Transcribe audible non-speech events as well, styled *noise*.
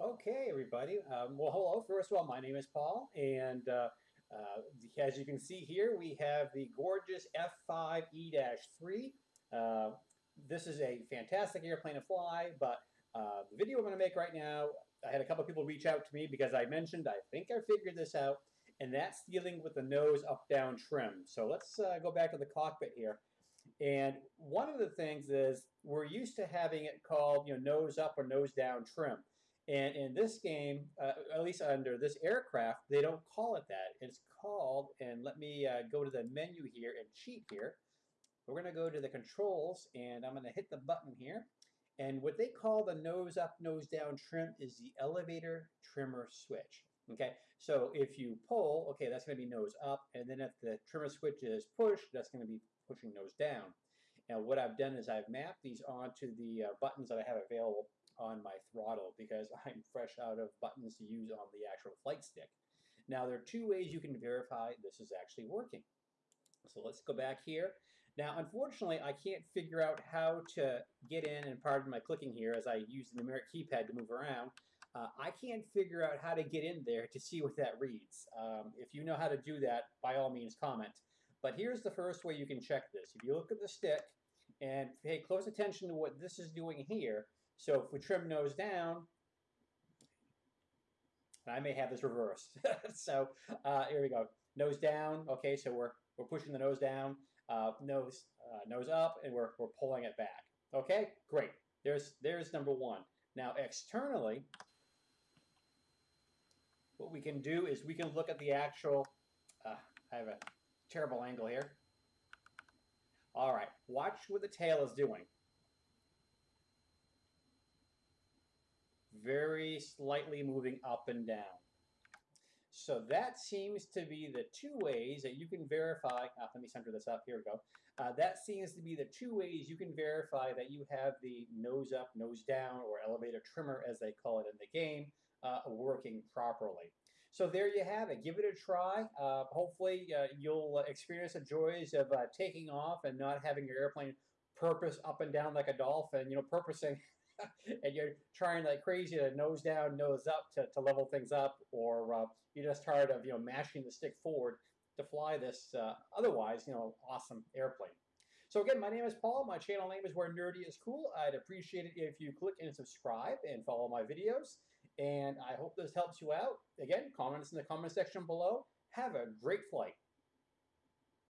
Okay, everybody. Um, well, hello. First of all, my name is Paul, and uh, uh, as you can see here, we have the gorgeous F5E-3. Uh, this is a fantastic airplane to fly, but uh, the video I'm going to make right now, I had a couple people reach out to me because I mentioned I think I figured this out, and that's dealing with the nose up-down trim. So let's uh, go back to the cockpit here. And one of the things is we're used to having it called you know, nose up or nose down trim. And in this game, uh, at least under this aircraft, they don't call it that. It's called, and let me uh, go to the menu here and cheat here. We're going to go to the controls, and I'm going to hit the button here. And what they call the nose up, nose down trim is the elevator trimmer switch. Okay, so if you pull, okay, that's going to be nose up, and then if the trimmer switch is pushed, that's going to be pushing nose down. Now what I've done is I've mapped these onto the uh, buttons that I have available on my throttle because *laughs* I'm fresh out of buttons to use on the actual flight stick. Now there are two ways you can verify this is actually working. So let's go back here. Now unfortunately I can't figure out how to get in and pardon my clicking here as I use the numeric keypad to move around. Uh, I can't figure out how to get in there to see what that reads. Um, if you know how to do that, by all means comment. But here's the first way you can check this. If you look at the stick and pay close attention to what this is doing here, so if we trim nose down, I may have this reversed. *laughs* so uh, here we go. Nose down. Okay, so we're we're pushing the nose down. Uh, nose uh, nose up, and we're we're pulling it back. Okay, great. There's there's number one. Now externally, what we can do is we can look at the actual. Uh, I have a terrible angle here. All right, watch what the tail is doing. Very slightly moving up and down. So that seems to be the two ways that you can verify, uh, let me center this up, here we go. Uh, that seems to be the two ways you can verify that you have the nose up, nose down, or elevator trimmer as they call it in the game, uh, working properly. So there you have it. Give it a try. Uh, hopefully uh, you'll experience the joys of uh, taking off and not having your airplane porpoise up and down like a dolphin, you know, porpoising *laughs* and you're trying like crazy to nose down, nose up to, to level things up, or uh, you're just tired of you know mashing the stick forward to fly this uh, otherwise you know awesome airplane. So again, my name is Paul. My channel name is Where Nerdy is Cool. I'd appreciate it if you click and subscribe and follow my videos. And I hope this helps you out. Again, comments in the comment section below. Have a great flight.